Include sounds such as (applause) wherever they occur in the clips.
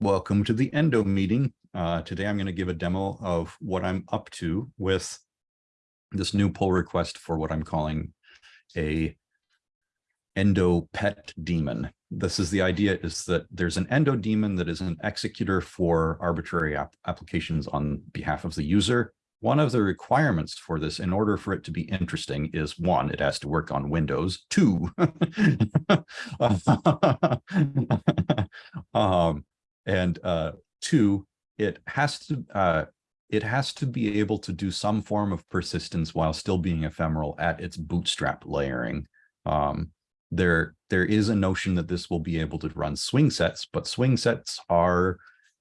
Welcome to the Endo meeting. Uh, today I'm going to give a demo of what I'm up to with this new pull request for what I'm calling a endo pet daemon. This is the idea is that there's an endo daemon that is an executor for arbitrary ap applications on behalf of the user. One of the requirements for this, in order for it to be interesting, is one, it has to work on Windows. Two, (laughs) um, and uh, two, it has to uh, it has to be able to do some form of persistence while still being ephemeral at its bootstrap layering. Um, there, there is a notion that this will be able to run swing sets, but swing sets are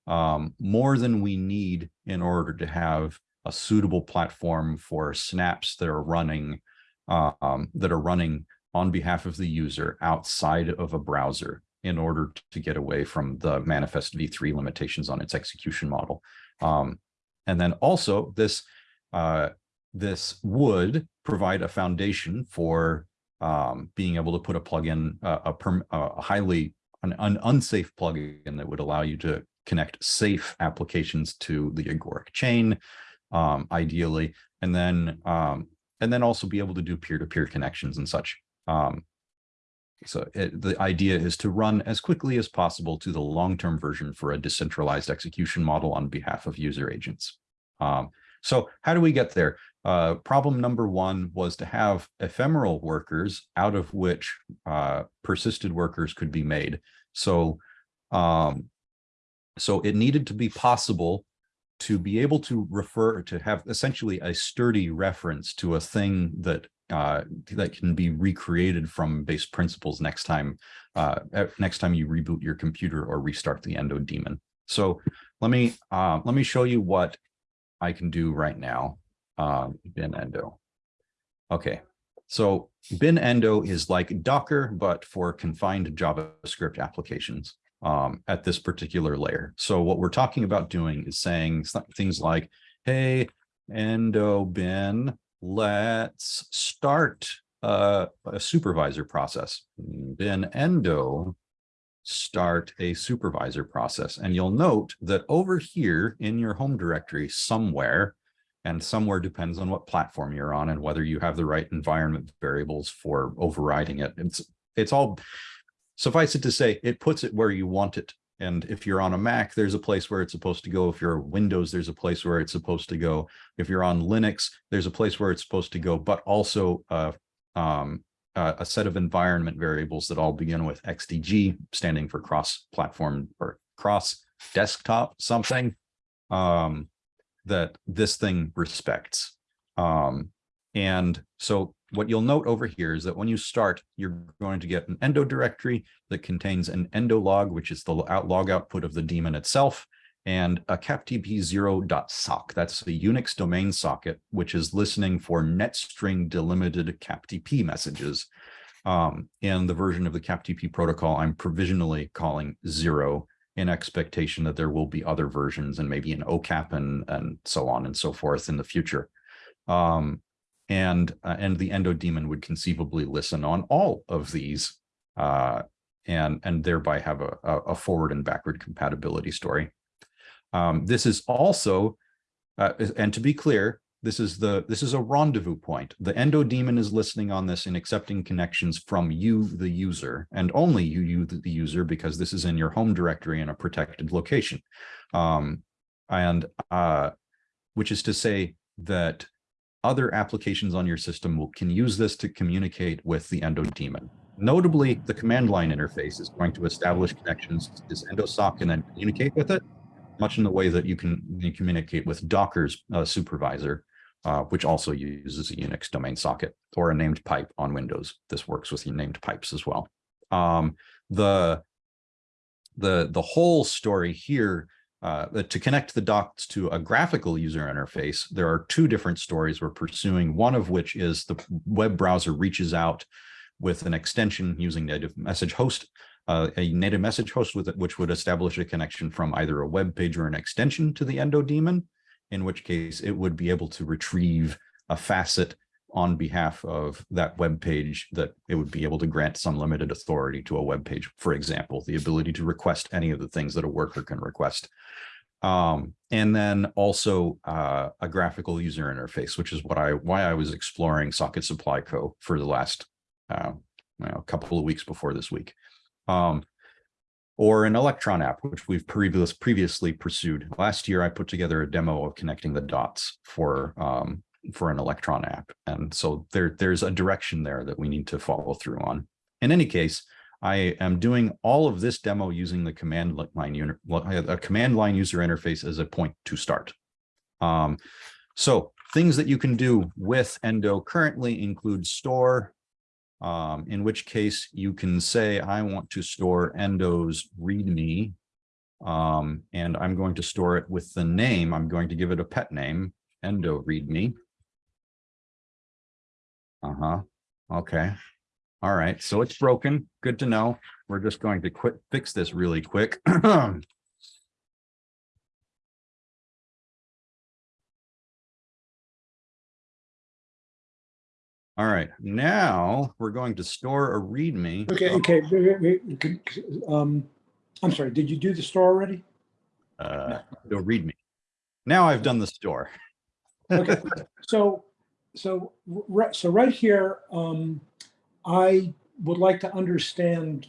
um, more than we need in order to have a suitable platform for snaps that are running um, that are running on behalf of the user outside of a browser in order to get away from the manifest v3 limitations on its execution model. Um, and then also this, uh, this would provide a foundation for um, being able to put a plugin, uh, a, a highly, an, an unsafe plugin that would allow you to connect safe applications to the agoric chain, um, ideally, and then um, and then also be able to do peer-to-peer -peer connections and such. Um, so it, the idea is to run as quickly as possible to the long-term version for a decentralized execution model on behalf of user agents. Um, so how do we get there? Uh, problem number one was to have ephemeral workers out of which uh, persisted workers could be made. So, um, so it needed to be possible to be able to refer to have essentially a sturdy reference to a thing that uh, that can be recreated from base principles next time uh, next time you reboot your computer or restart the endo daemon. So let me uh, let me show you what I can do right now. Uh, bin endo. Okay, so bin endo is like Docker, but for confined JavaScript applications um, at this particular layer. So what we're talking about doing is saying things like, hey, endo bin let's start uh, a supervisor process. Bin endo start a supervisor process. And you'll note that over here in your home directory somewhere, and somewhere depends on what platform you're on and whether you have the right environment variables for overriding it. It's, it's all, suffice it to say, it puts it where you want it and if you're on a Mac, there's a place where it's supposed to go. If you're Windows, there's a place where it's supposed to go. If you're on Linux, there's a place where it's supposed to go, but also uh, um, uh, a set of environment variables that all begin with XDG, standing for cross-platform or cross-desktop something um, that this thing respects. Um, and so what you'll note over here is that when you start, you're going to get an endo directory that contains an endo log, which is the out log output of the daemon itself, and a captp0.sock. That's the Unix domain socket, which is listening for netstring delimited captp messages. Um, and the version of the captp protocol I'm provisionally calling zero in expectation that there will be other versions and maybe an OCAP and, and so on and so forth in the future. Um, and uh, and the endo daemon would conceivably listen on all of these uh, and and thereby have a, a forward and backward compatibility story. Um, this is also, uh, and to be clear, this is the this is a rendezvous point. The endo daemon is listening on this and accepting connections from you, the user, and only you, you the user, because this is in your home directory in a protected location. Um, and uh, which is to say that other applications on your system can use this to communicate with the endo daemon. Notably, the command line interface is going to establish connections to this endosock and then communicate with it, much in the way that you can communicate with Docker's uh, supervisor, uh, which also uses a Unix domain socket or a named pipe on Windows. This works with named pipes as well. Um, the, the, the whole story here uh, to connect the docs to a graphical user interface, there are two different stories we're pursuing, one of which is the web browser reaches out with an extension using native message host, uh, a native message host with it, which would establish a connection from either a web page or an extension to the endo daemon, in which case it would be able to retrieve a facet on behalf of that web page that it would be able to grant some limited authority to a web page. For example, the ability to request any of the things that a worker can request. Um, and then also uh, a graphical user interface, which is what I why I was exploring Socket Supply Co. for the last uh, you know, couple of weeks before this week. Um, or an Electron app, which we've previous, previously pursued. Last year, I put together a demo of connecting the dots for um, for an Electron app. And so there, there's a direction there that we need to follow through on. In any case, I am doing all of this demo using the command line a command line user interface as a point to start. Um, so things that you can do with Endo currently include store, um, in which case you can say, I want to store Endo's README, um, and I'm going to store it with the name. I'm going to give it a pet name, Endo README. Uh-huh. Okay. All right. So it's broken. Good to know. We're just going to quit fix this really quick. (clears throat) All right, now we're going to store a README. Okay, okay, wait, could- um, I'm sorry, did you do the store already? Uh, no, README. Now I've done the store. Okay, (laughs) so, so, right, so right here, um, I would like to understand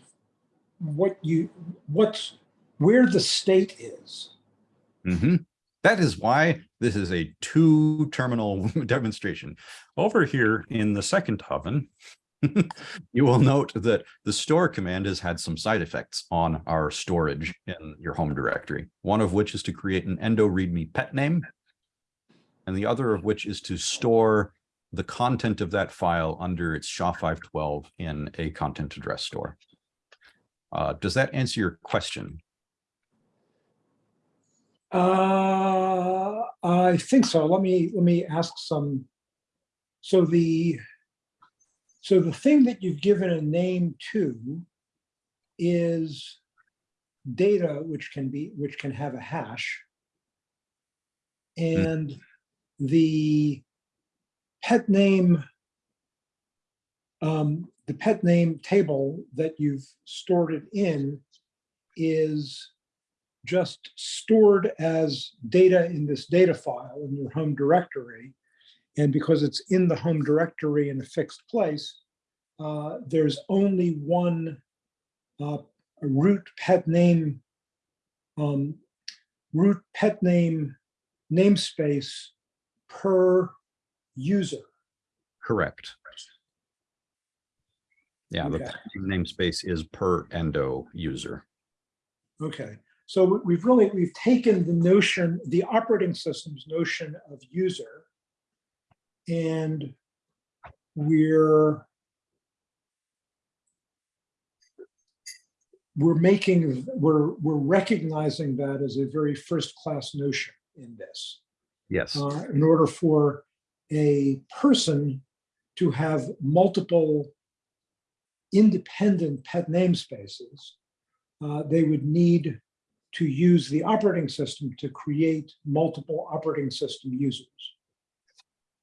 what you, what's, where the state is. Mhm. That is why this is a two terminal (laughs) demonstration. Over here in the second oven, (laughs) you will note that the store command has had some side effects on our storage in your home directory. One of which is to create an endo readme pet name. And the other of which is to store the content of that file under its SHA-512 in a content address store. Uh, does that answer your question? Uh, I think so. Let me, let me ask some. So the, so the thing that you've given a name to is data which can be, which can have a hash. And the pet name, um, the pet name table that you've stored it in is just stored as data in this data file in your home directory. And because it's in the home directory in a fixed place, uh, there's only one uh, root pet name, um, root pet name namespace per user. Correct. Yeah, the Okay. name namespace is per endo user. Okay, so we- we've really, we've taken the notion, the operating system's notion of user. And we're we're making, we're, we're recognizing that as a very first-class notion in this. Yes, Uh, in order for a person to have multiple independent pet namespaces, uh, they would need to use the operating system to create multiple operating system users.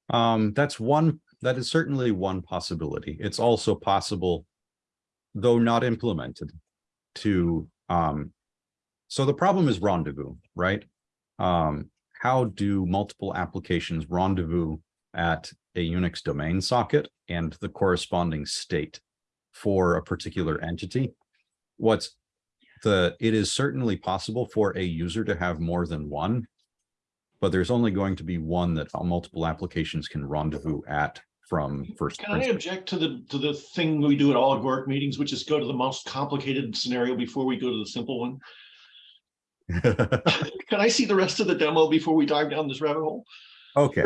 um, that's one, that is certainly one possibility. It's also possible, though not implemented, to, um, so the problem is rendezvous, right? Um, how do multiple applications rendezvous at a Unix domain socket and the corresponding state for a particular entity? What's the, it is certainly possible for a user to have more than one, but there's only going to be one that multiple applications can rendezvous at from first. Can I object to the, to the thing we do at all agoric meetings, which is go to the most complicated scenario before we go to the simple one? (laughs) Can I see the rest of the demo before we dive down this rabbit hole? Okay.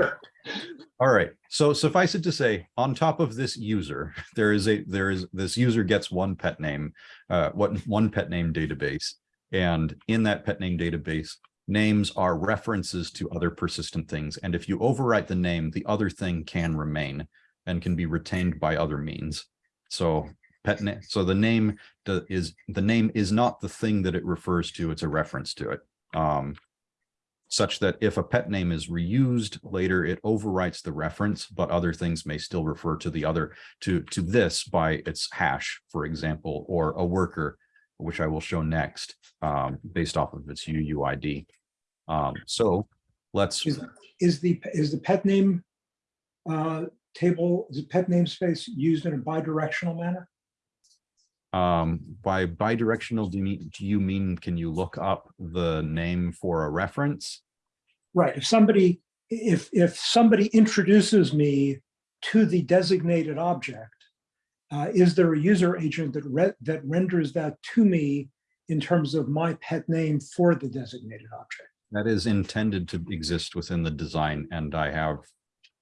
All right. So suffice it to say, on top of this user, (laughs) there is a, there is, this user gets one pet name, uh, what, one pet name database. And in that pet name database, names are references to other persistent things. And if you overwrite the name, the other thing can remain and can be retained by other means. So pet name, so the name is, the name is not the thing that it refers to, it's a reference to it. Um, such that if a pet name is reused later, it overwrites the reference, but other things may still refer to the other, to, to this by its hash, for example, or a worker, which I will show next, um, based off of its UUID. Um, so let's, Is, is the, is the pet name uh, table, is the pet namespace used in a bidirectional manner? Um, by bidirectional, do you mean, do you mean, can you look up the name for a reference? Right, if somebody, if, if somebody introduces me to the designated object, uh, is there a user agent that re, that renders that to me in terms of my pet name for the designated object? That is intended to exist within the design, and I have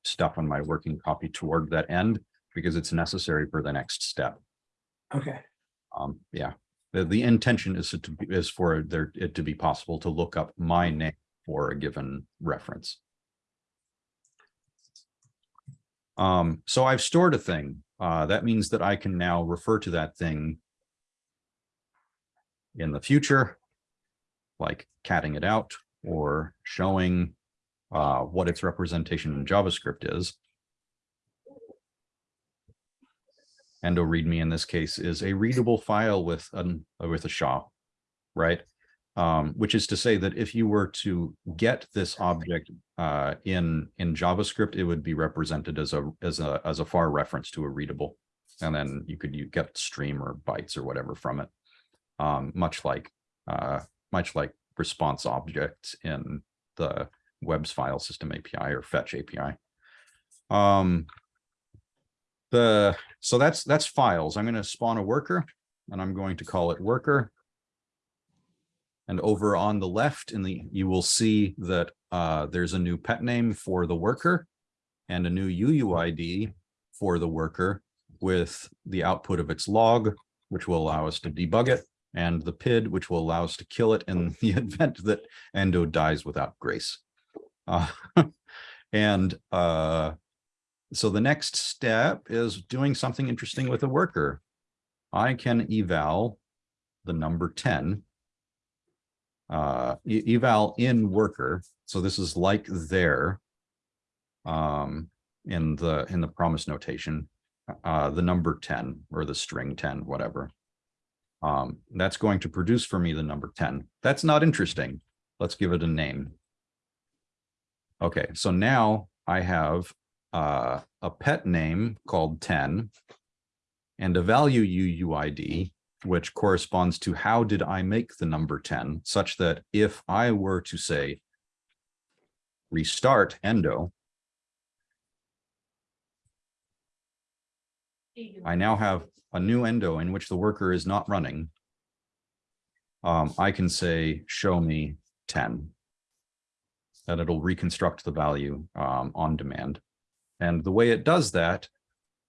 stuff on my working copy toward that end because it's necessary for the next step. Okay, Um, yeah, the, the intention is to, be- is for there, it to be possible to look up my name for a given reference. Um, so I've stored a thing, uh, that means that I can now refer to that thing in the future, like catting it out or showing uh, what its representation in JavaScript is. Endo README in this case is a readable file with an with a SHA, right? Um, which is to say that if you were to get this object uh, in in JavaScript, it would be represented as a as a as a far reference to a readable, and then you could you get stream or bytes or whatever from it, um, much like uh, much like response objects in the web's file system API or fetch API. Um, the so that's that's files. I'm going to spawn a worker and I'm going to call it worker. And over on the left in the you will see that uh, there's a new pet name for the worker and a new UUID for the worker with the output of its log, which will allow us to debug it, and the PID, which will allow us to kill it in (laughs) the event that Endo dies without grace. Uh, (laughs) and uh, so the next step is doing something interesting with a worker. I can eval the number 10. Uh, eval in worker. So this is like there. Um, in the in the promise notation, uh, the number 10 or the string 10, whatever. Um, that's going to produce for me the number 10. That's not interesting. Let's give it a name. Okay, so now I have uh, a pet name called 10 and a value UUID, which corresponds to how did I make the number 10, such that if I were to say restart endo, I now have a new endo in which the worker is not running. Um, I can say, show me 10. That it'll reconstruct the value um, on demand. And the way it does that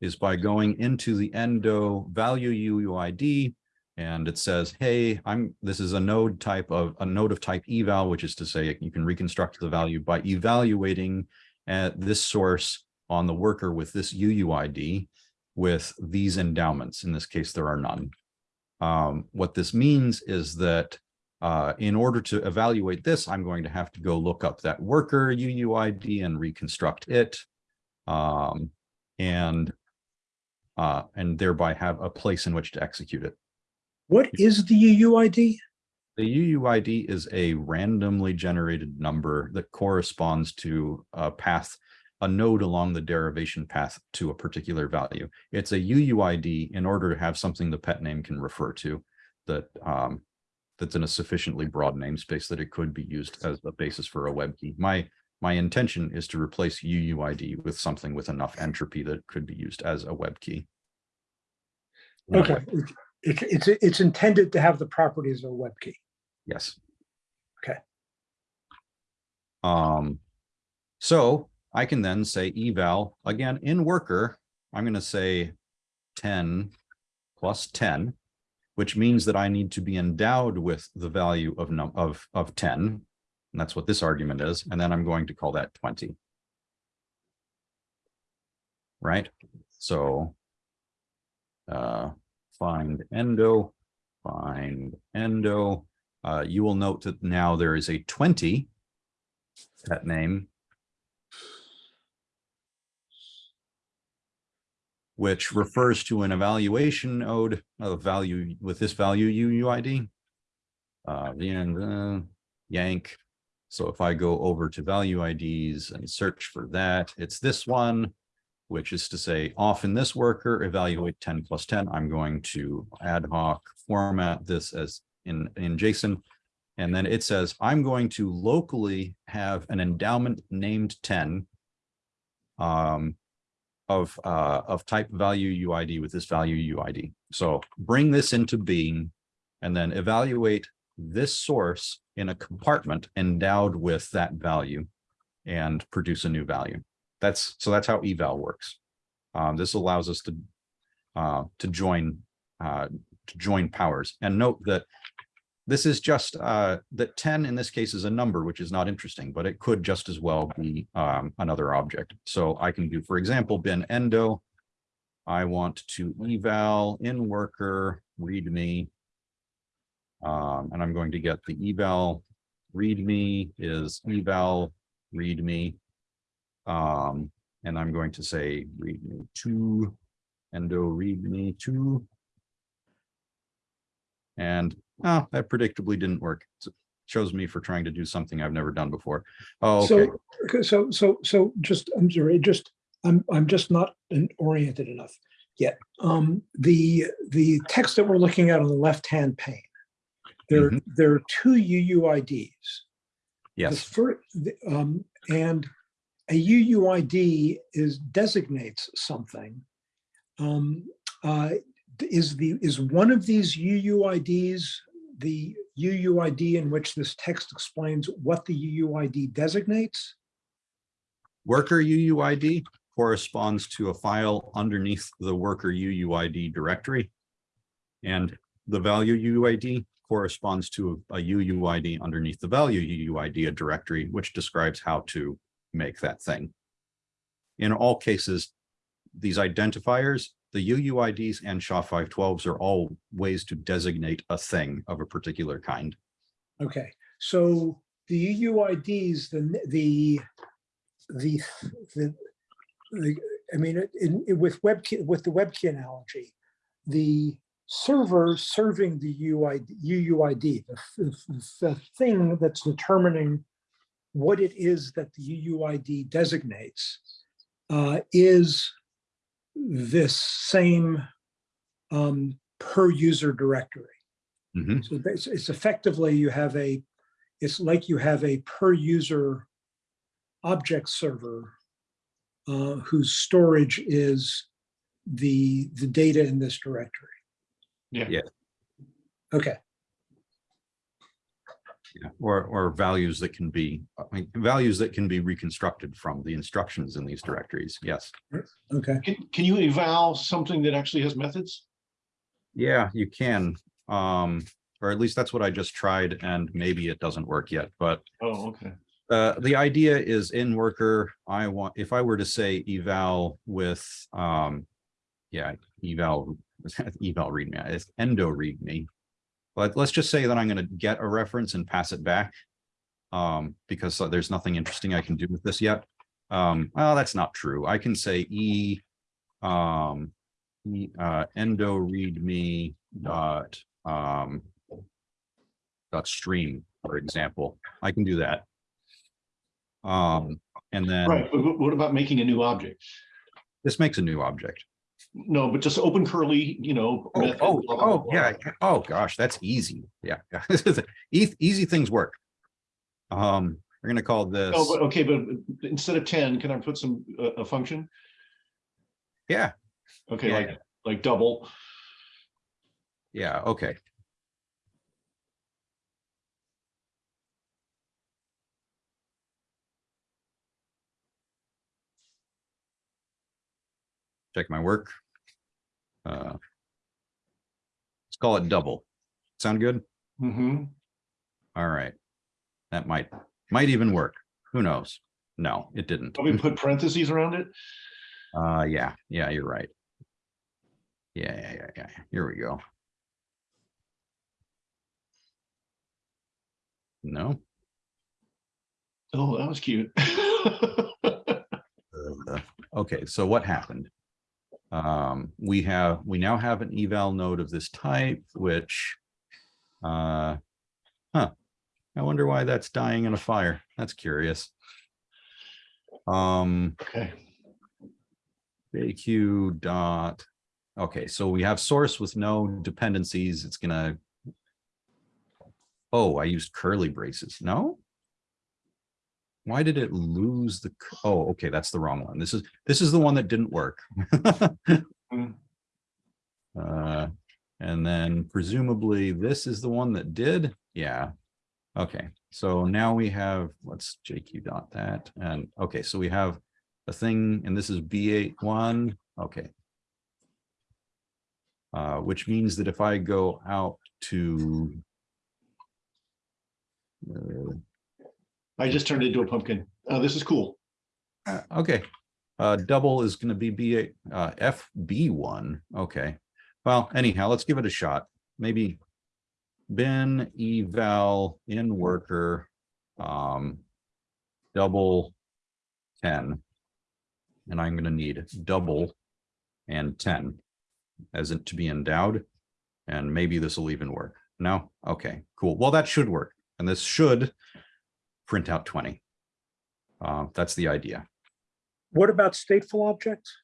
is by going into the endo value UUID and it says, hey, I'm this is a node type of a node of type eval, which is to say you can reconstruct the value by evaluating at this source on the worker with this UUID with these endowments. In this case, there are none. Um, what this means is that uh, in order to evaluate this, I'm going to have to go look up that worker UUID and reconstruct it um, and uh, and thereby have a place in which to execute it. what is the UUID? The UUID is a randomly generated number that corresponds to a path, a node along the derivation path to a particular value. It's a UUID in order to have something the pet name can refer to that um, that's in a sufficiently broad namespace that it could be used as a basis for a web key. My my intention is to replace UUID with something with enough entropy that could be used as a web key. Okay, it- it- it's, it's intended to have the properties of a web key. Yes. Okay. Um, so I can then say eval again in worker, I'm going to say 10 plus 10, which means that I need to be endowed with the value of num of of 10. And that's what this argument is. And then I'm going to call that 20. Right? So uh, find endo, find endo. Uh, you will note that now there is a 20 pet name. Which refers to an evaluation node of value with this value UUID. Uh, uh, yank. So if I go over to value IDs and search for that, it's this one, which is to say off in this worker, evaluate 10 plus 10. I'm going to ad hoc format this as in, in JSON. And then it says, I'm going to locally have an endowment named 10 um, of, uh, of type value UID with this value UID. So bring this into being and then evaluate this source in a compartment endowed with that value and produce a new value. That's so that's how eval works. Um, this allows us to uh, to join uh, to join powers and note that this is just uh, that 10 in this case is a number, which is not interesting, but it could just as well be um, another object. So I can do, for example, bin endo. I want to eval in worker readme um, and I'm going to get the eval readme is eval readme. Um, and I'm going to say readme two, endo readme two. And oh, that predictably didn't work. So shows me for trying to do something I've never done before. Oh, okay. So, so, so, so just, I'm sorry, just, I'm, I'm just not oriented enough yet. Um, the, the text that we're looking at on the left-hand pane, there, Mhm. there are two UUIDs. Yes, the, um, and a UUID is designates something. Um, uh, is the, is one of these UUIDs the UUID in which this text explains what the UUID designates? worker UUID corresponds to a file underneath the worker UUID directory. And the value UUID corresponds to a UUID underneath the value UUID directory, which describes how to make that thing. In all cases, these identifiers, the UUIDs and SHA-512s are all ways to designate a thing of a particular kind. Okay, so the UUIDs, the, the, the, the, the, I mean, in, in- with web key, with the web key analogy, the server serving the UUID, UUID, the, the, the thing that's determining what it is that the UUID designates uh, is this same um, per user directory. Mhm. So it's, it's effectively you have a, it's like you have a per user object server uh, whose storage is the, the data in this directory. Yeah. Yeah. Okay, Yeah, or, or values that can be, I mean, values that can be reconstructed from the instructions in these directories. Yes. okay. Can, can you eval something that actually has methods? Yeah, you can. Um, or at least that's what I just tried and maybe it doesn't work yet, but Oh, okay. uh, the idea is in worker, I want, if I were to say eval with, um, yeah, eval, (laughs) eval readme, it's endo readme. But let's just say that I'm gonna get a reference and pass it back. Um, because uh, there's nothing interesting I can do with this yet. Um, well, that's not true. I can say e, um, e, uh, endo readme dot, um, dot stream, for example. I can do that. Um, and then Right, but what about making a new object? this makes a new object. No, but just open curly, you know. Oh, method, oh, blah, blah, oh, blah. yeah. Oh, gosh, that's easy. Yeah. Easy, (laughs) easy things work. Um, we're gonna call this, Oh, but okay, but instead of ten, can I put some, uh, a function? yeah, Okay, Yeah, like, like double. yeah, okay. Check my work. Uh, Let's call it double. Sound good? Mm -hmm. All right. That might, might even work. Who knows? No, it didn't. Probably (laughs) put parentheses around it. Uh, yeah, yeah, you're right. Yeah, yeah, yeah, yeah. Here we go. No. Oh, that was cute. (laughs) Uh, Okay, so what happened? Um, we have, we now have an eval node of this type, which, uh, huh. I wonder why that's dying in a fire. That's curious. Um, Okay, JQ dot, okay, so we have source with no dependencies. It's gonna. Oh, I used curly braces. No? Why did it lose the, oh, okay, that's the wrong one. This is, this is the one that didn't work. Hmm. (laughs) Uh, and then presumably this is the one that did, yeah. Okay, so now we have, let's JQ dot that, and, okay, so we have a thing, and this is B81. okay. Uh, which means that if I go out to. uh, I just turned into a pumpkin. Oh, this is cool. Uh, okay, uh, double is gonna be B uh, FB one, okay. Well, anyhow, let's give it a shot. Maybe. bin eval in worker, um. Double. Ten. And I'm gonna need double. And ten. As it to be endowed. And maybe this will even work. No, okay, cool. Well, that should work, and this should. Print out twenty. Uh, that's the idea. What about stateful objects?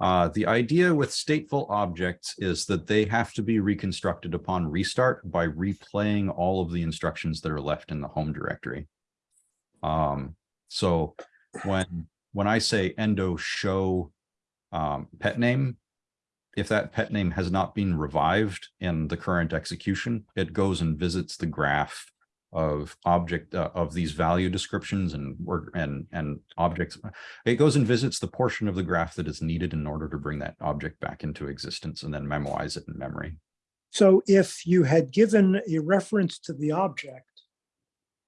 Uh, the idea with stateful objects is that they have to be reconstructed upon restart by replaying all of the instructions that are left in the home directory. Um, so when, when I say endo show um, pet name, if that pet name has not been revived in the current execution, it goes and visits the graph of object uh, of these value descriptions and work and and objects. It goes and visits the portion of the graph that is needed in order to bring that object back into existence and then memorize it in memory. So if you had given a reference to the object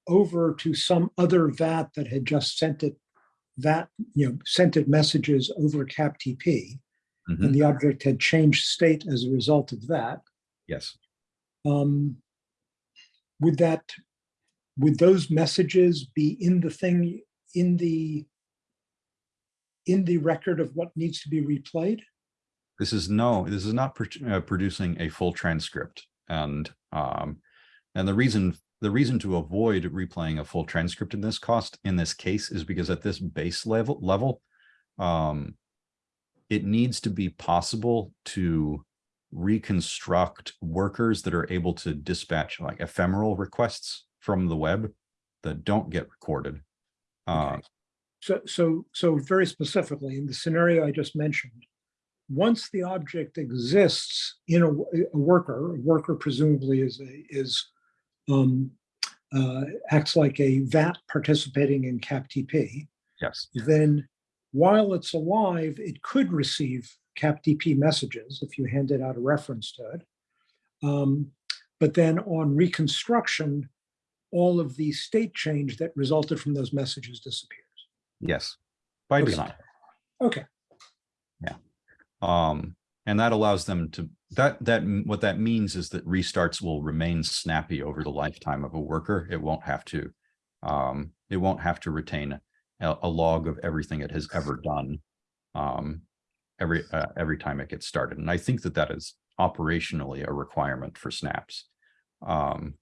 over to some other VAT that had just sent it, that, you know, sent it messages over CapTP, Mhm, and the object had changed state as a result of that, Yes, um, would that, would those messages be in the thing, in the, in the record of what needs to be replayed? this is no, this is not pro- uh, producing a full transcript and um, and the reason the reason to avoid replaying a full transcript in this cost in this case is because at this base level level um it needs to be possible to reconstruct workers that are able to dispatch like ephemeral requests from the web that don't get recorded uh. So, so, so very specifically, in the scenario I just mentioned, once the object exists in a worker, a worker presumably is a, is, um, uh, acts like a VAT participating in CapTP, yes then while it's alive, it could receive CapTP messages if you handed out a reference to it. Um, But then on reconstruction, all of the state change that resulted from those messages disappears. yes by Okay. design Okay, Um, and that allows them to, that, that, what that means is that restarts will remain snappy over the lifetime of a worker. It won't have to, um, it won't have to retain a, a log of everything it has ever done. Um, every, uh, every time it gets started. And I think that that is operationally a requirement for snaps. Um,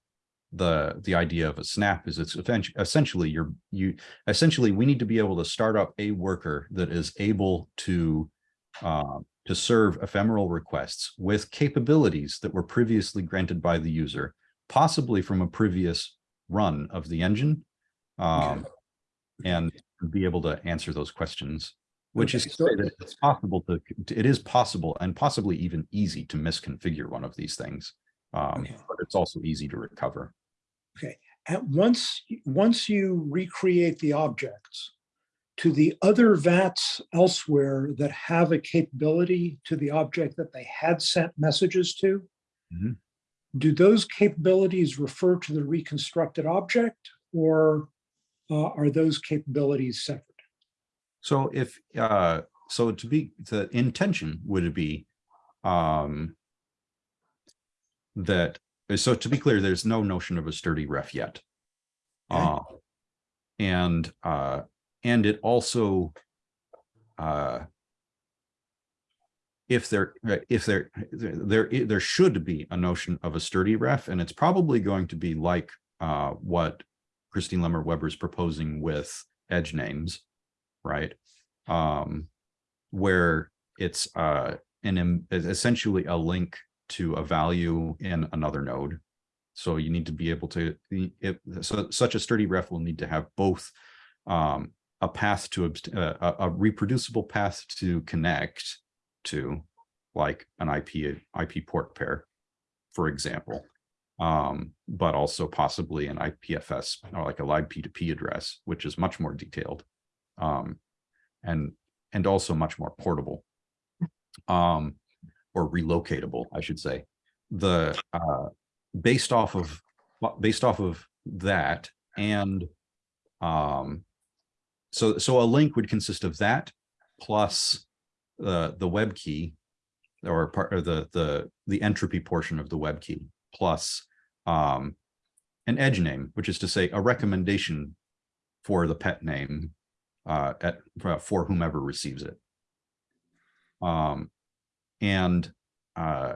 the, the idea of a snap is it's essentially you're, you, essentially, we need to be able to start up a worker that is able to uh, to serve ephemeral requests with capabilities that were previously granted by the user, possibly from a previous run of the engine. Um, and be able to answer those questions, which is Okay, so- say that it's possible to, it is possible and possibly even easy to misconfigure one of these things. Um, Okay. but it's also easy to recover. And once, once you recreate the objects to the other VATs elsewhere that have a capability to the object that they had sent messages to, Mhm. do those capabilities refer to the reconstructed object or uh, are those capabilities separate? So if, uh, so to be, the intention would it be, um, that, so to be clear, there's no notion of a sturdy ref yet. Okay. Uh, and uh, and it also uh, if there if there there there should be a notion of a sturdy ref, and it's probably going to be like uh, what Christine Lemmer-Webber is proposing with edge names, right? Um, where it's uh, an essentially a link to a value in another node. So you need to be able to, if, so such a sturdy ref will need to have both um, a path to, uh, a, a reproducible path to connect to, like an IP, IP port pair, for example. Um, but also possibly an IPFS or like a libp2p address, which is much more detailed. Um, and, and also much more portable. Um, or relocatable, I should say. The, uh, based off of, based off of that and, um, so, so a link would consist of that plus the, the web key or part of the, the, the entropy portion of the web key plus, um, an edge name, which is to say a recommendation for the pet name, uh, at, for whomever receives it. Um, and uh,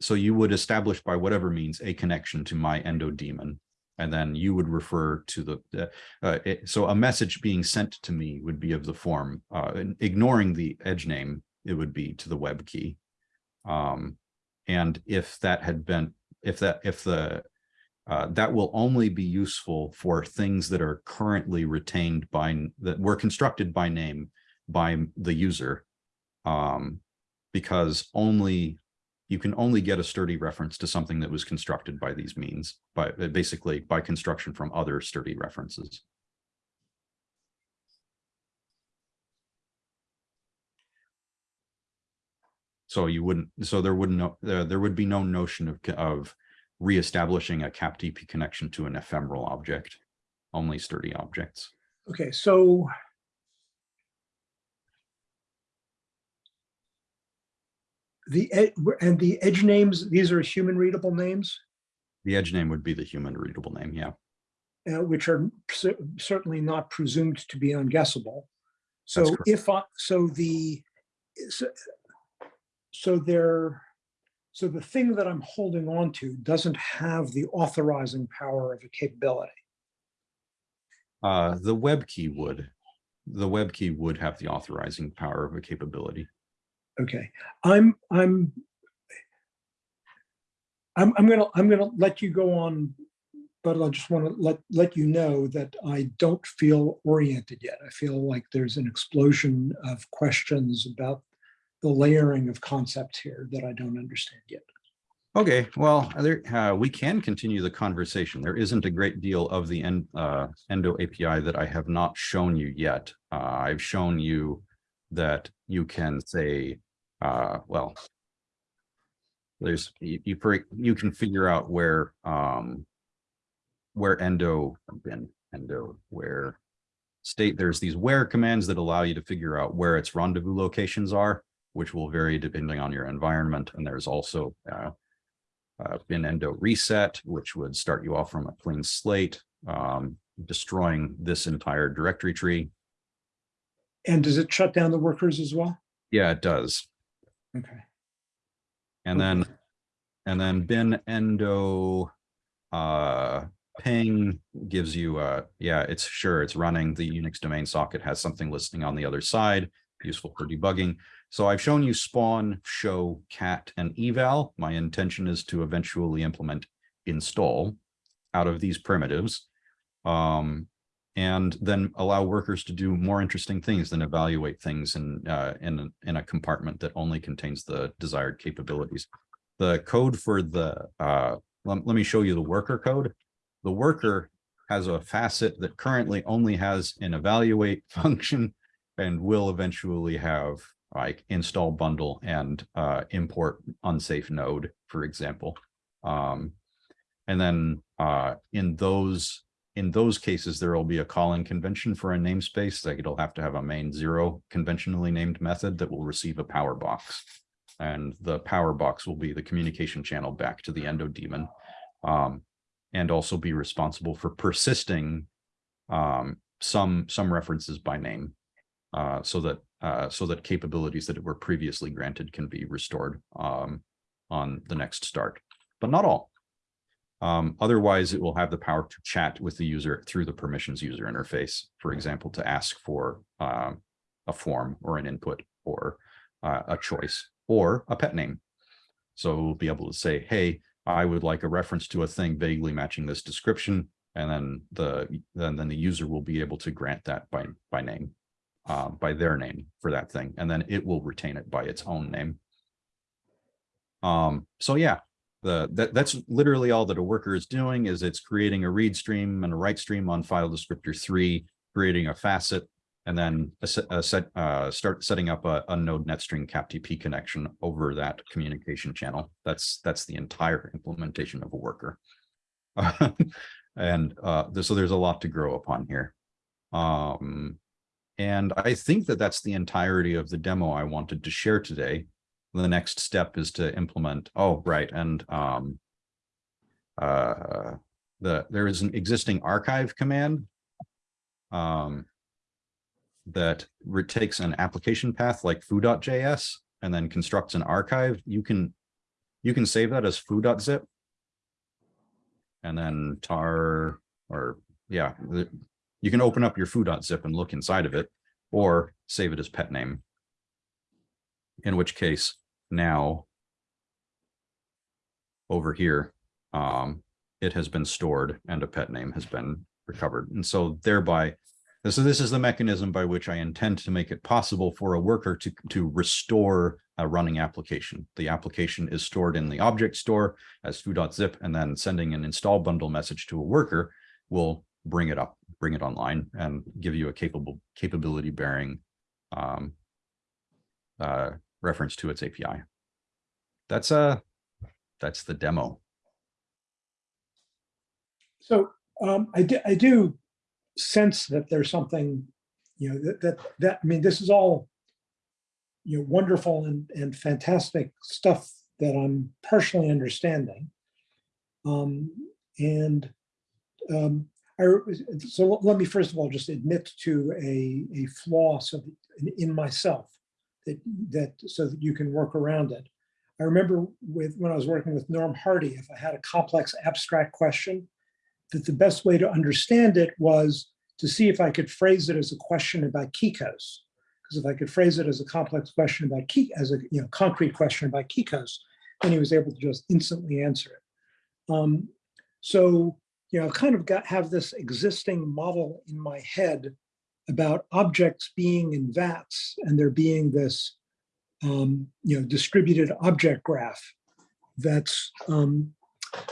so you would establish by whatever means a connection to my endo daemon. And then you would refer to the, uh, it, so a message being sent to me would be of the form, uh, ignoring the edge name, it would be to the web key. Um, and if that had been, if that, if the, uh, that will only be useful for things that are currently retained by, that were constructed by name by the user. Um, because only you can only get a sturdy reference to something that was constructed by these means, by uh, basically by construction from other sturdy references. So you wouldn't, so there wouldn't, no- there, uh, there would be no notion of, of reestablishing a CAPTP connection to an ephemeral object, only sturdy objects. Okay, so the, ed- and the edge names, these are human readable names, The edge name would be the human readable name, yeah. uh, which are certainly not presumed to be unguessable. So if, I so the, so- so there, so the thing that I'm holding on to doesn't have the authorizing power of a capability. Uh, the web key would, the web key would have the authorizing power of a capability. Okay, I'm, I'm, I'm, I'm gonna, I'm gonna let you go on, but I just want to let, let you know that I don't feel oriented yet. I feel like there's an explosion of questions about the layering of concepts here that I don't understand yet. Okay, well, there, uh, we can continue the conversation. There isn't a great deal of the end, uh, Endo API that I have not shown you yet. Uh, I've shown you that you can say, uh, well, there's, you, you, you can figure out where, um, where endo, bin endo, where state, there's these where commands that allow you to figure out where its rendezvous locations are, which will vary depending on your environment. And there's also, uh, uh, bin endo reset, which would start you off from a clean slate, um, destroying this entire directory tree. And does it shut down the workers as well? Yeah, it does. Okay, And then, and then bin endo, uh, ping gives you, a, yeah, it's sure it's running. The Unix domain socket has something listening on the other side, useful for debugging. So I've shown you spawn, show, cat, and eval. My intention is to eventually implement install out of these primitives. Um, and then allow workers to do more interesting things than evaluate things in, uh, in, a- in a compartment that only contains the desired capabilities. The code for the, uh, let, let me show you the worker code. The worker has a facet that currently only has an evaluate (laughs) function and will eventually have like install bundle and uh, import unsafe node, for example. Um, and then uh, in those in those cases, there will be a calling convention for a namespace. Like it'll have to have a main zero conventionally named method that will receive a power box. And the power box will be the communication channel back to the endo daemon. Um, and also be responsible for persisting um, some, some references by name. Uh, so that, uh, so that capabilities that were previously granted can be restored, um, on the next start, but not all. Um, otherwise, it will have the power to chat with the user through the permissions user interface, for example, to ask for, um, a form or an input or, uh, a choice or a pet name. So we'll be able to say, hey, I would like a reference to a thing vaguely matching this description. And then the, then, then the user will be able to grant that by, by name, uh, by their name for that thing. And then it will retain it by its own name. Um, so yeah, the, that, that's literally all that a worker is doing is it's creating a read stream and a write stream on file descriptor three, creating a facet, and then a a set, uh, start setting up a, a node netstring CAPTP connection over that communication channel. That's, that's the entire implementation of a worker. (laughs) and uh, so there's a lot to grow upon here. Um, and I think that that's the entirety of the demo I wanted to share today. The next step is to implement, oh, right, and um, uh, the there is an existing archive command um, that takes an application path like foo.js and then constructs an archive. You can you can save that as foo.zip and then tar or yeah, you can open up your foo.zip and look inside of it or save it as pet name. In which case now over here, um, it has been stored and a pet name has been recovered. And so thereby, so this is the mechanism by which I intend to make it possible for a worker to, to restore a running application. The application is stored in the object store as foo.zip and then sending an install bundle message to a worker will bring it up, bring it online and give you a capable capability bearing um, uh, reference to its API. That's uh that's the demo. So um, I, do, I do sense that there's something, you know, that, that, that, I mean, this is all, you know, wonderful and, and fantastic stuff that I'm partially understanding. Um, and um, I, so let me first of all just admit to a, a flaw so that, in myself that, that so that you can work around it. I remember with when I was working with Norm Hardy, if I had a complex abstract question, that the best way to understand it was to see if I could phrase it as a question about KeyKOS. Because if I could phrase it as a complex question about key, as a you know concrete question about KeyKOS, then he was able to just instantly answer it. Um, so you know, I've kind of got have this existing model in my head about objects being in vats and there being this um, you know distributed object graph that's um,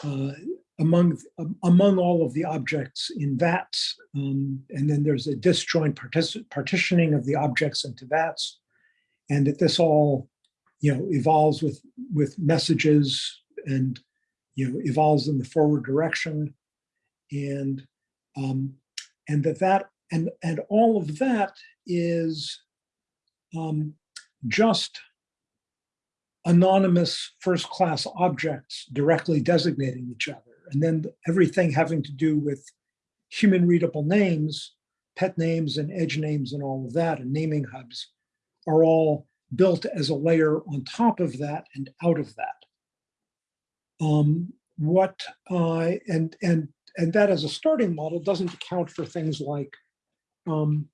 uh, among among all of the objects in vats. Um, and then there's a disjoint partitioning of the objects into vats. And that this all you know evolves with with messages and you know evolves in the forward direction. And um, and that that and and all of that is um, just anonymous first class objects directly designating each other. And then everything having to do with human readable names pet names and edge names and all of that and naming hubs are all built as a layer on top of that and out of that. Um, what uh, and and and that as a starting model doesn't account for things like, um,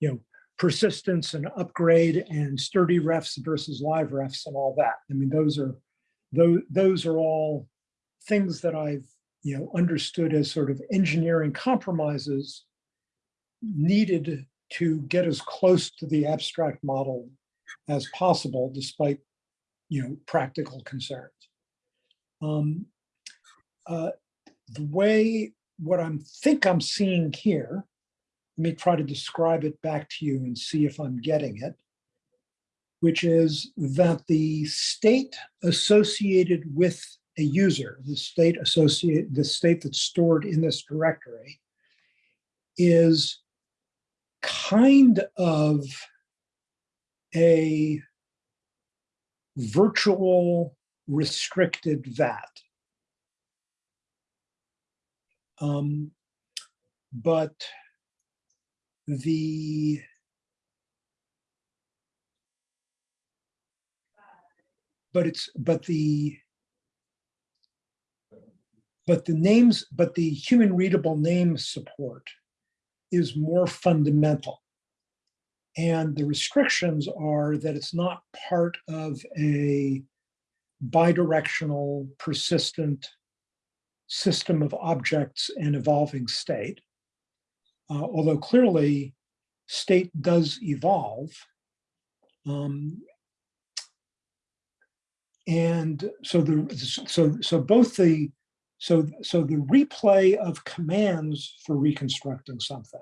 you know, persistence and upgrade and sturdy refs versus live refs and all that. I mean, those are those those are all things that I've you know understood as sort of engineering compromises needed to get as close to the abstract model as possible, despite you know practical concerns. Um, uh, the way what I'm think I'm seeing here, let me try to describe it back to you and see if I'm getting it, which is that the state associated with a user, the state associated, the state that's stored in this directory is kind of a virtual restricted vat. Um, but the but it's, but the but the names, but the human readable name support is more fundamental. And the restrictions are that it's not part of a bidirectional persistent system of objects and evolving state. Uh, although clearly state does evolve. Um, and so the so so both the so so the replay of commands for reconstructing something,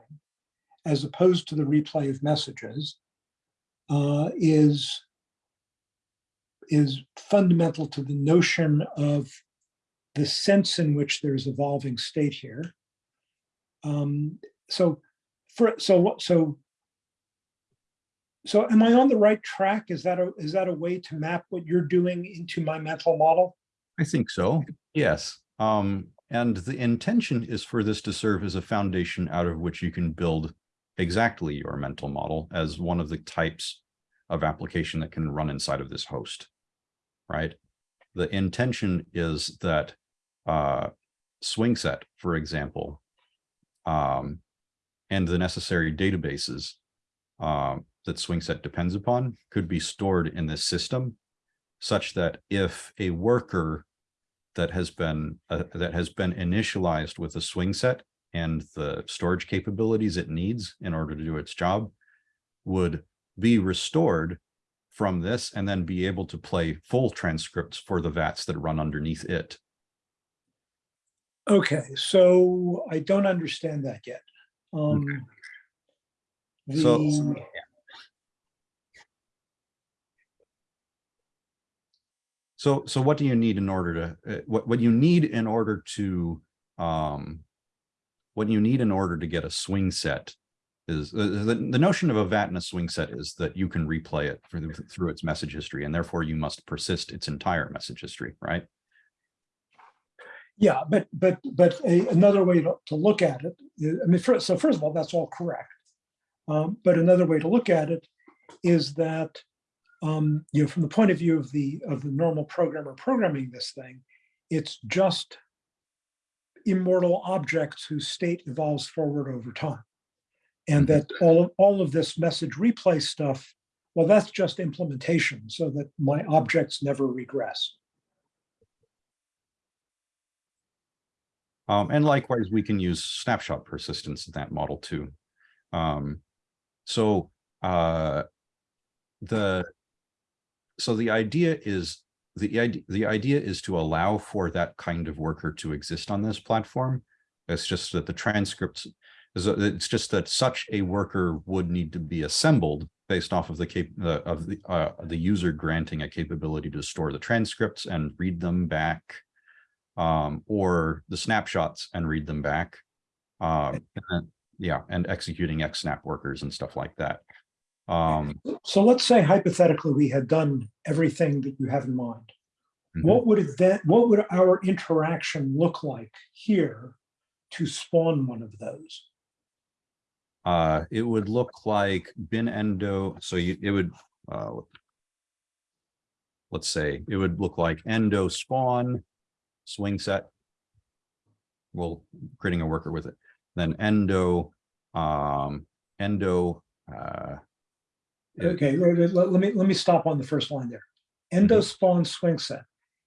as opposed to the replay of messages, uh, is is fundamental to the notion of the sense in which there's evolving state here. Um, so for so what so so am I on the right track? Is that a is that a way to map what you're doing into my mental model? I think so, yes. Um, and the intention is for this to serve as a foundation out of which you can build exactly your mental model as one of the types of application that can run inside of this host, right? The intention is that uh, SwingSet, for example, um, and the necessary databases um, that SwingSet depends upon could be stored in this system such that if a worker that has been uh, that has been initialized with a SwingSet and the storage capabilities it needs in order to do its job would be restored from this and then be able to play full transcripts for the VATs that run underneath it. Okay, so I don't understand that yet. Um, So, the- so, so what do you need in order to, uh, what, what you need in order to, um, what you need in order to get a SwingSet is, uh, the, the notion of a VAT and a SwingSet is that you can replay it through, through its message history, and therefore you must persist its entire message history, right? Yeah, but, but, but a, another way to, to look at it, is- I mean, first, so first of all, that's all correct. Um, but another way to look at it is that, um, you know, from the point of view of the, of the normal programmer programming this thing, it's just immortal objects whose state evolves forward over time. And that all of, all of this message replay stuff, well, that's just implementation so that my objects never regress. Um, and likewise, we can use snapshot persistence in that model too. Um, so uh, the so the idea is the idea the idea is to allow for that kind of worker to exist on this platform. It's just that the transcripts is it's just that such a worker would need to be assembled based off of the cap uh, of the uh, the user granting a capability to store the transcripts and read them back um, or the snapshots and read them back. Um, and then- yeah, and executing XSnap workers and stuff like that. Um, So let's say hypothetically, we had done everything that you have in mind. mhm. What would it then, what would our interaction look like here to spawn one of those? Uh, it would look like bin endo, so you, it would, uh, let's say, it would look like endo spawn, swing set. Well, creating a worker with it, then endo, um, endo, uh, Okay, let, let- me, let me stop on the first line there. Endo spawn swing set.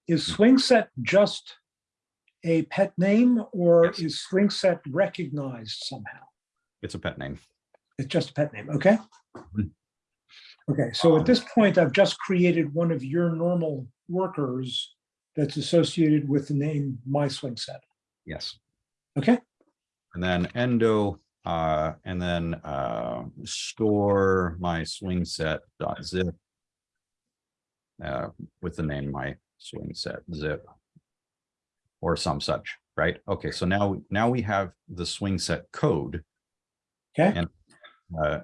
Is Mhm. swing set just a pet name or Yes. is swing set recognized somehow? it's a pet name. It's just a pet name, okay? Mhm. Okay, so at this point, I've just created one of your normal workers that's associated with the name my swing set, Yes. okay? And then endo, uh, and then, uh, store my swing set dot zip. Uh, with the name my swing set zip. Or some such, right? Okay, so now, now we have the SwingSet code. Okay. And, uh,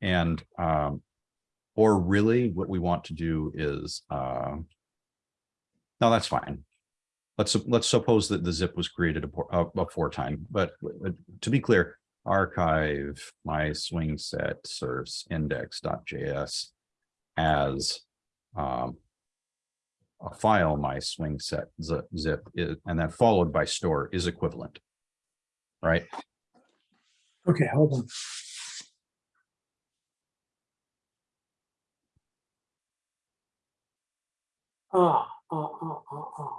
and, um, or really what we want to do is, uh. No, that's fine. Let's, let's suppose that the zip was created before time, but to be clear, archive my swing set source index.js as um, a file, my swing set zip, zip, i- and then followed by store is equivalent. Right? Okay, hold on. Ah, ah, ah, ah.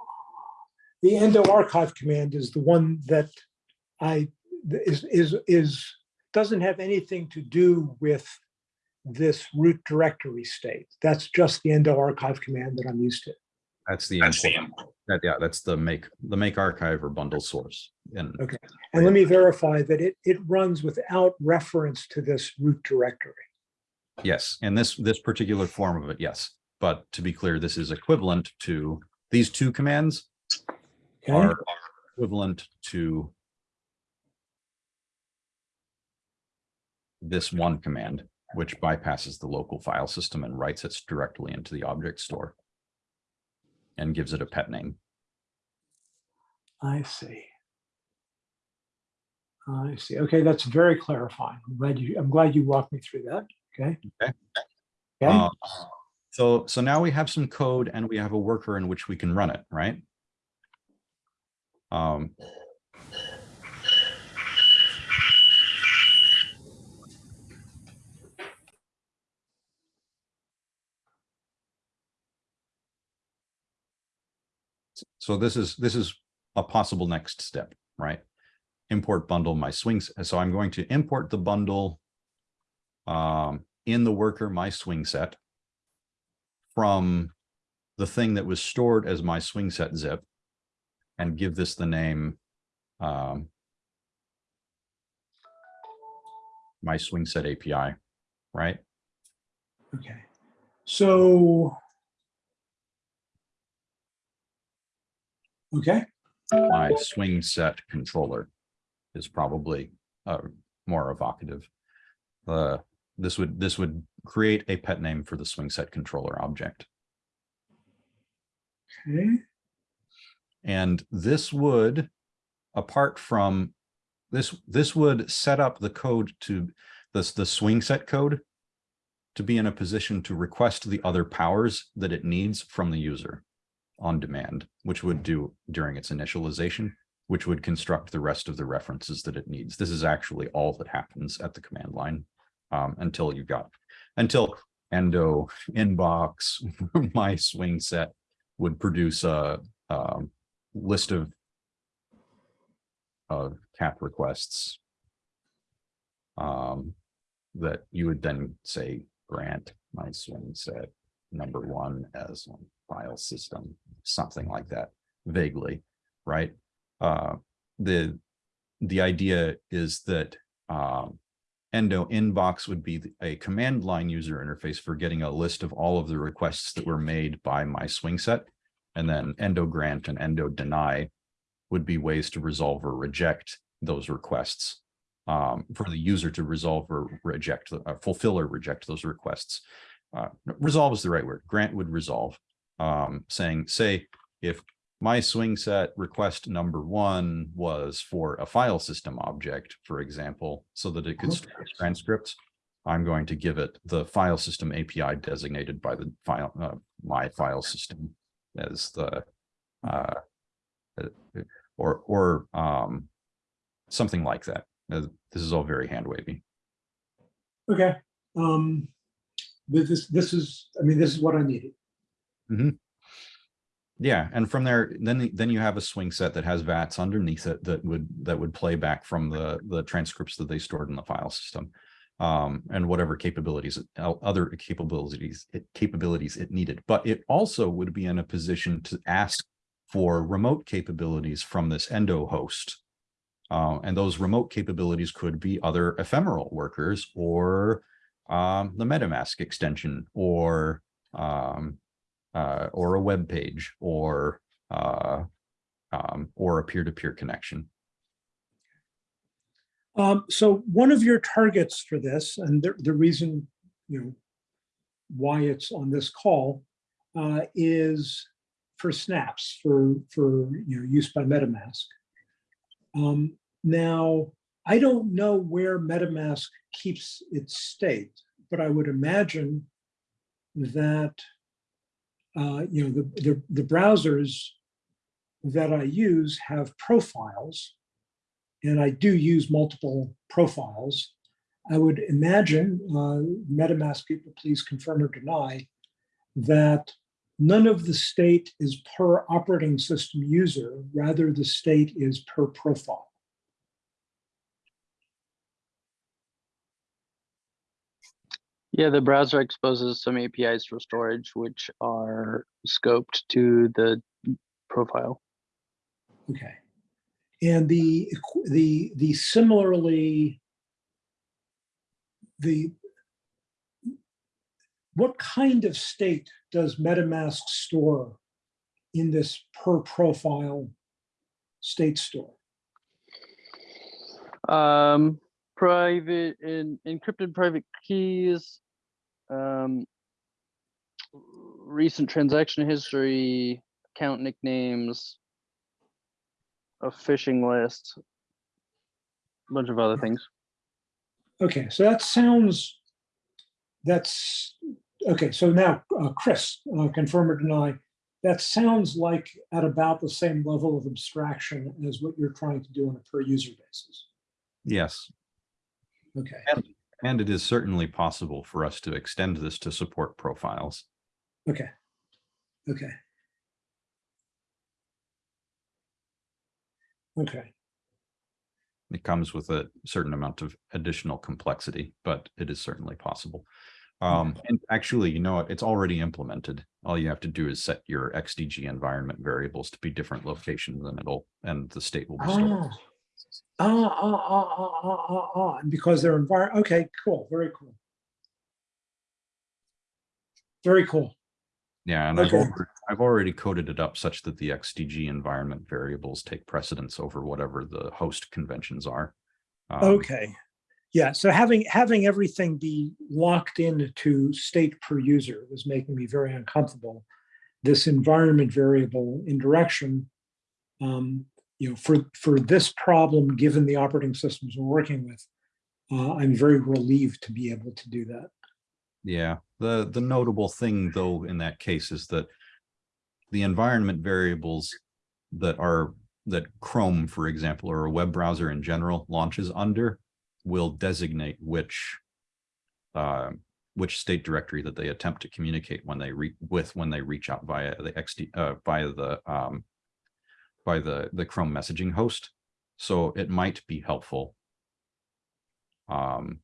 The endo archive command is the one that I, is, is, is, doesn't have anything to do with this root directory state. That's just the endo archive command that I'm used to. That's the, import- that, yeah, that's the make, the make archive or bundle source. And Okay. And let me verify that it, it runs without reference to this root directory. yes, and this, this particular form of it, yes. But to be clear, this is equivalent to, these two commands Okay, are equivalent to this one command, which bypasses the local file system and writes it directly into the object store and gives it a pet name. I see. I see. Okay, that's very clarifying. I'm glad you, I'm glad you walked me through that. Okay. Okay. Okay, Uh, So, so now we have some code and we have a worker in which we can run it, right? Um, So this is, this is a possible next step, right? Import bundle my swings. So I'm going to import the bundle um, in the worker my swing set from the thing that was stored as my swing set zip and give this the name um, my swing set API, right? okay. So. Okay, My swing set controller is probably uh, more evocative. Uh, this would this would create a pet name for the SwingSet controller object. okay, And this would, apart from this, this would set up the code to this, the SwingSet code to be in a position to request the other powers that it needs from the user on demand, which would do during its initialization, which would construct the rest of the references that it needs. This is actually all that happens at the command line um, until you got, until endo inbox, (laughs) my swing set would produce a, um, list of of cap requests um, that you would then say grant my swing set number one as a file system, something like that vaguely, right? Uh, the the idea is that um, Endo inbox would be a command line user interface for getting a list of all of the requests that were made by my swing set. And then endo grant and endo deny would be ways to resolve or reject those requests. Um, for the user to resolve or reject, uh, fulfill or reject those requests. Uh, resolve is the right word. Grant would resolve, um, saying, say, if my swing set request number one was for a file system object, for example, so that it could store transcripts. I'm going to give it the file system API designated by the file, uh, my file system as the, uh, uh, or, or, um, something like that. Uh, This is all very hand wavy. okay. Um, this, this is, I mean, this is what I needed. Yeah, and from there, then then you have a SwingSet that has VATs underneath it that would that would play back from the the transcripts that they stored in the file system. Um, and whatever capabilities, other capabilities, it capabilities it needed, but it also would be in a position to ask for remote capabilities from this endo host. Uh, and those remote capabilities could be other ephemeral workers or um, the MetaMask extension or um, uh, or a web page or uh, um, or a peer-to-peer connection. Um, so one of your targets for this, and the, the reason, you know, why it's on this call, uh, is for snaps, for, for, you know, use by MetaMask. Um, now, I don't know where MetaMask keeps its state, but I would imagine that, uh, you know, the, the, the browsers that I use have profiles, and I do use multiple profiles. I would imagine, uh, MetaMask people, please confirm or deny, that none of the state is per operating system user, rather the state is per profile. Yeah, the browser exposes some APIs for storage, which are scoped to the profile. Okay. And the, the, the similarly, the, what kind of state does MetaMask store in this per profile state store? Um, private and encrypted private keys. Um, recent transaction history, account nicknames, a phishing list, a bunch of other things. Okay, so that sounds, that's, okay, so now, uh, Kris, uh, confirm or deny, that sounds like at about the same level of abstraction as what you're trying to do on a per user basis. Yes, Okay, and it is certainly possible for us to extend this to support profiles. okay, okay. Okay, It comes with a certain amount of additional complexity, but it is certainly possible. Um, and actually, you know, what, it's already implemented. All you have to do is set your XDG environment variables to be different locations and it'll, and the state will be stored. Ah, ah, ah, ah, ah, ah, ah, ah, and because they're envir, okay, cool, very cool. Very cool. Yeah, and I've, already- I've already coded it up such that the XDG environment variables take precedence over whatever the host conventions are. Um, Okay. Yeah, so having, having everything be locked into state per user was making me very uncomfortable. This environment variable indirection, um, you know, for, for this problem, given the operating systems we're working with, uh, I'm very relieved to be able to do that. Yeah, the, the notable thing though, in that case is that the environment variables that are, that Chrome, for example, or a web browser in general launches under will designate which uh, which state directory that they attempt to communicate when they re with when they reach out via the XD uh, via the um, by the the Chrome messaging host. So it might be helpful. Um,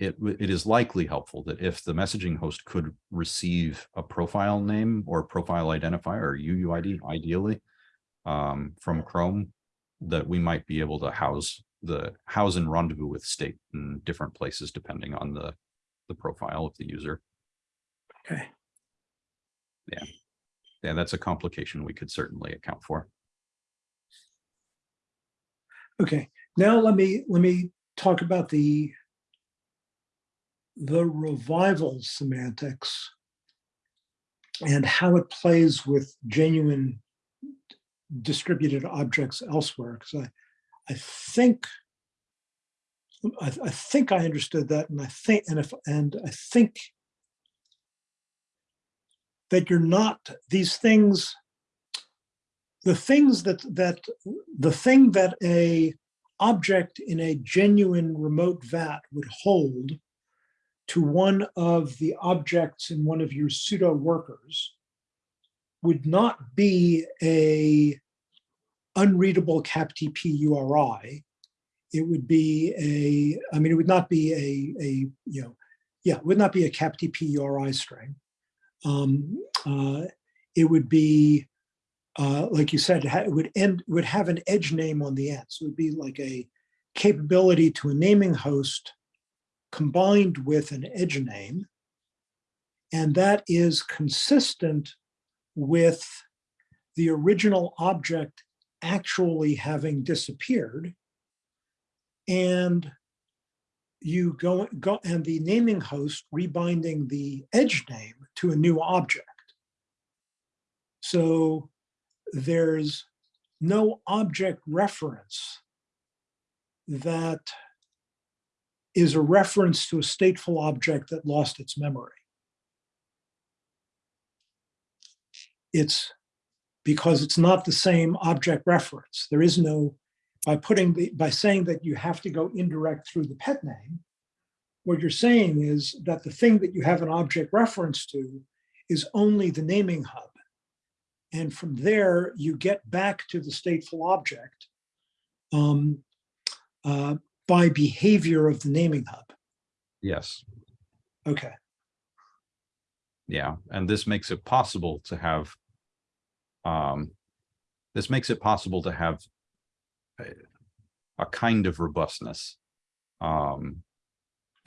it, it is likely helpful that if the messaging host could receive a profile name or profile identifier or UUID ideally um, from Chrome, that we might be able to house the house and rendezvous with state in different places depending on the the profile of the user. Okay. Yeah, that's a complication we could certainly account for. Okay, now let me, let me talk about the the revival semantics and how it plays with genuine distributed objects elsewhere, because I, I think I, I think I understood that, and I think, and if, and I think that you're not, these things, the things that, that, the thing that a object in a genuine remote vat would hold to one of the objects in one of your pseudo workers would not be a unreadable captp URI. It would be a, I mean, it would not be a, a you know, yeah, it would not be a captp URI string. Um, uh, it would be, uh, like you said, it would end, would have an edge name on the end. So it would be like a capability to a naming host combined with an edge name. And that is consistent with the original object actually having disappeared. And you go, go and the naming host rebinding the edge name to a new object. So there's no object reference that is a reference to a stateful object that lost its memory. It's because it's not the same object reference. There is no, by putting the, by saying that you have to go indirect through the pet name, what you're saying is that the thing that you have an object reference to is only the naming hub. And from there, you get back to the stateful object um, uh, by behavior of the naming hub. Yes, Okay, yeah, and this makes it possible to have um, this makes it possible to have a, kind of robustness um,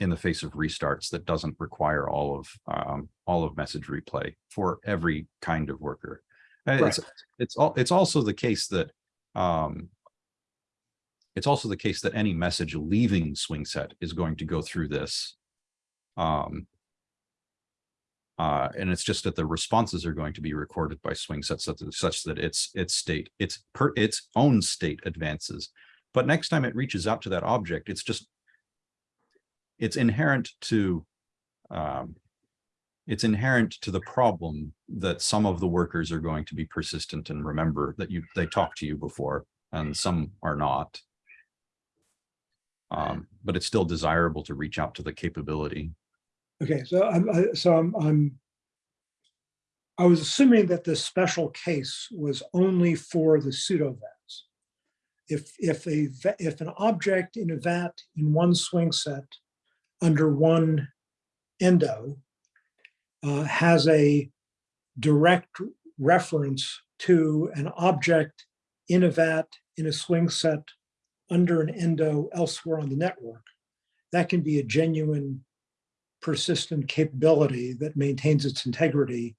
in the face of restarts that doesn't require all of um, all of message replay for every kind of worker. Uh, It's it's all it's also the case that um, it's also the case that any message leaving SwingSet is going to go through this. Um, uh, and it's just that the responses are going to be recorded by SwingSets such, that- such that its its state, its per its own state advances. But next time it reaches out to that object, it's just it's inherent to um, it's inherent to the problem that some of the workers are going to be persistent and remember that you they talked to you before and some are not. Um, but it's still desirable to reach out to the capability. Okay, so I'm, I- so I'm, I'm, I was assuming that this special case was only for the pseudo vats. If, if a, if an object in a vat in one SwingSet under one endo uh, has a direct reference to an object in a vat in a SwingSet under an endo elsewhere on the network, that can be a genuine persistent capability that maintains its integrity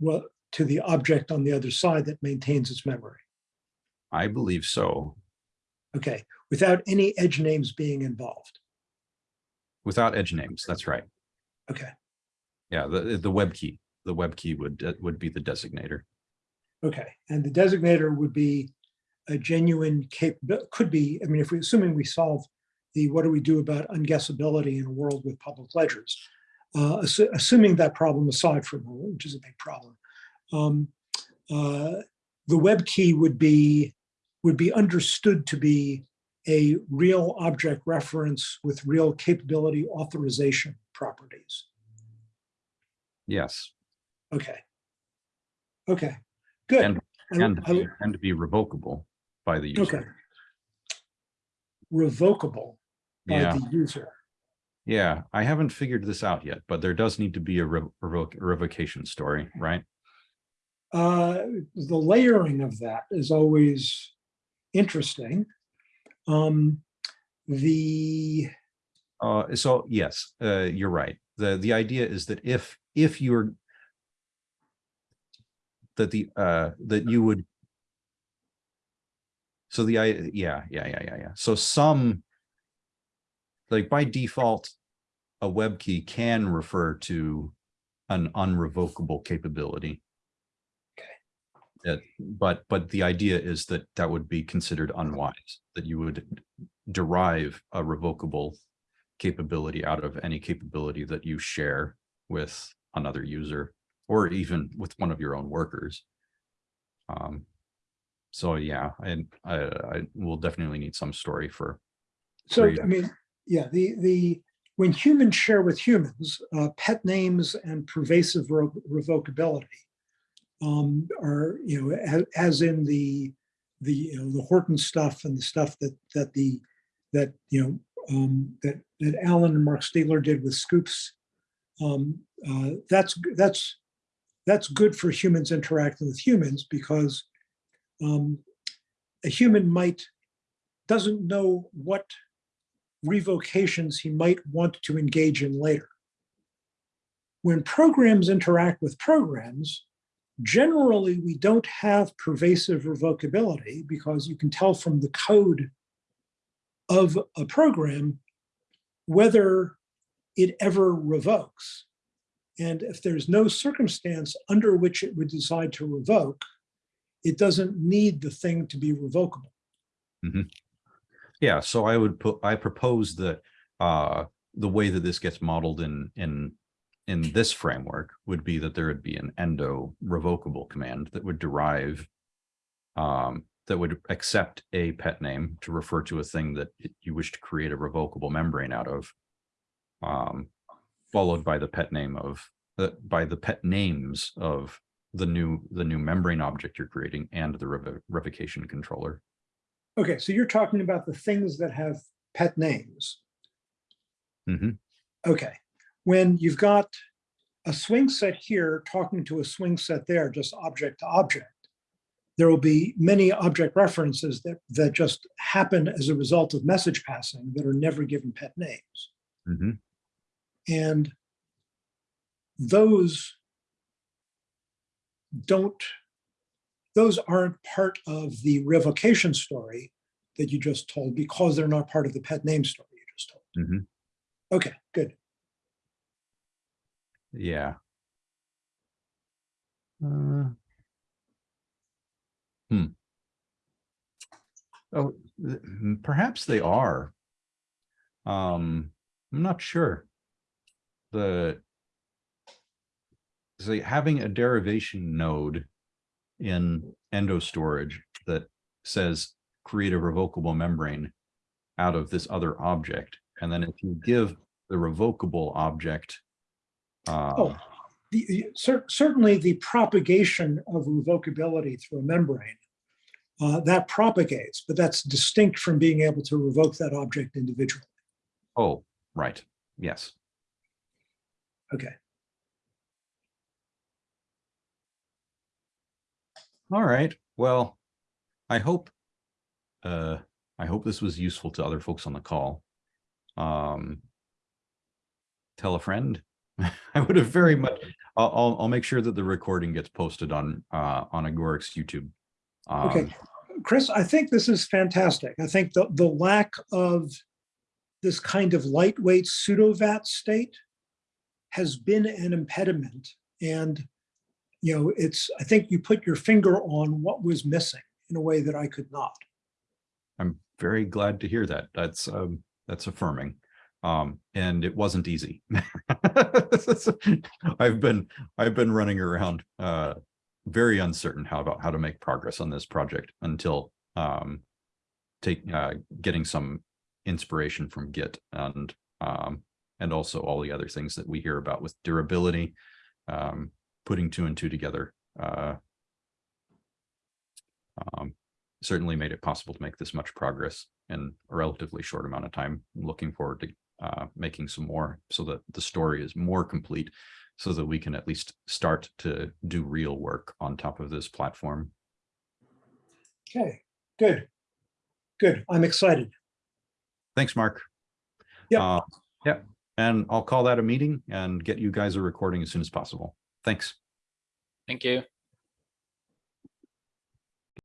well, to the object on the other side that maintains its memory. I believe so. Okay, without any edge names being involved. Without edge names, that's right. Okay, Yeah, the the web key, the web key would uh, would be the designator. okay. And the designator would be a genuine cap, could be, I mean, if we, assuming we solve the, what do we do about unguessability in a world with public ledgers? Uh, assu- assuming that problem aside from, which is a big problem. um, uh, The web key would be, would be understood to be a real object reference with real capability authorization properties. Yes, Okay. Okay, good. And- and I- and to be revocable by the user. Okay. Revocable by Yeah, the user. yeah. I haven't figured this out yet, but there does need to be a rev- revoc- revocation story, right? Uh, The layering of that is always interesting. Um, The, Uh, so yes, uh, you're right. The, the idea is that if, if you're that the, uh, that you would so the, I, yeah, yeah, yeah, yeah, yeah. So some like by default, a web key can refer to an unrevocable capability. That, but, but the idea is that that would be considered unwise, that you would derive a revocable capability out of any capability that you share with another user or even with one of your own workers. Um, so yeah, and I, I will definitely need some story for, so, Great. I mean, yeah, the, the, when humans share with humans, uh, pet names and pervasive re- revocability um, are, you know, as, as in the, the, you know, the Horton stuff and the stuff that, that the, that, you know, um, that, that Alan and Marc Stiegler did with Scoops. Um, uh, that's, that's, that's good for humans interacting with humans because um, a human might, doesn't know what revocations he might want to engage in later. When programs interact with programs, generally we don't have pervasive revocability because you can tell from the code of a program whether it ever revokes. And if there's no circumstance under which it would decide to revoke, it doesn't need the thing to be revocable. Mm-hmm. Yeah, so I would put, I propose that uh, the way that this gets modeled in, in, in this framework would be that there would be an endo revocable command that would derive um, that would accept a pet name to refer to a thing that you wish to create a revocable membrane out of. Um, followed by the pet name of, the by the pet names of the new, the new membrane object you're creating and the revo- revocation controller. Okay, so you're talking about the things that have pet names. Mhm. Okay, when you've got a SwingSet here talking to a SwingSet there, just object to object, there will be many object references that, that just happen as a result of message passing that are never given pet names. Mhm. And those don't, those aren't part of the revocation story that you just told because they're not part of the pet name story you just told. Mhm. Okay, good. Yeah. Uh, Hmm. Oh, th- mm, perhaps they are. Um, I'm not sure. The having a derivation node in endo storage that says create a revocable membrane out of this other object. And then if you give the revocable object uh, Oh, the, the- cer- certainly the propagation of revocability through a membrane, uh, that propagates, but that's distinct from being able to revoke that object individually. Oh, right. Yes. Okay, All right. Well, I hope uh I hope this was useful to other folks on the call. Um tell a friend. (laughs) I would have very much I'll I'll, make sure that the recording gets posted on uh on Agoric's YouTube. Okay. Um, Kris, I think this is fantastic. I think the, the lack of this kind of lightweight pseudo-vat state has been an impediment. And, you know, it's, I think you put your finger on what was missing in a way that I could not. I'm very glad to hear that. That's um that's affirming. Um and it wasn't easy. (laughs) I've been I've been running around uh very uncertain how about how to make progress on this project until um take uh getting some inspiration from Git and um and also all the other things that we hear about with durability um putting two and two together uh um certainly made it possible to make this much progress in a relatively short amount of time. Looking forward to uh, making some more so that the story is more complete so that we can at least start to do real work on top of this platform. Okay, good. Good. I'm excited. Thanks, Mark. Yeah. Uh, Yep, and I'll call that a meeting and get you guys a recording as soon as possible. Thanks. Thank you.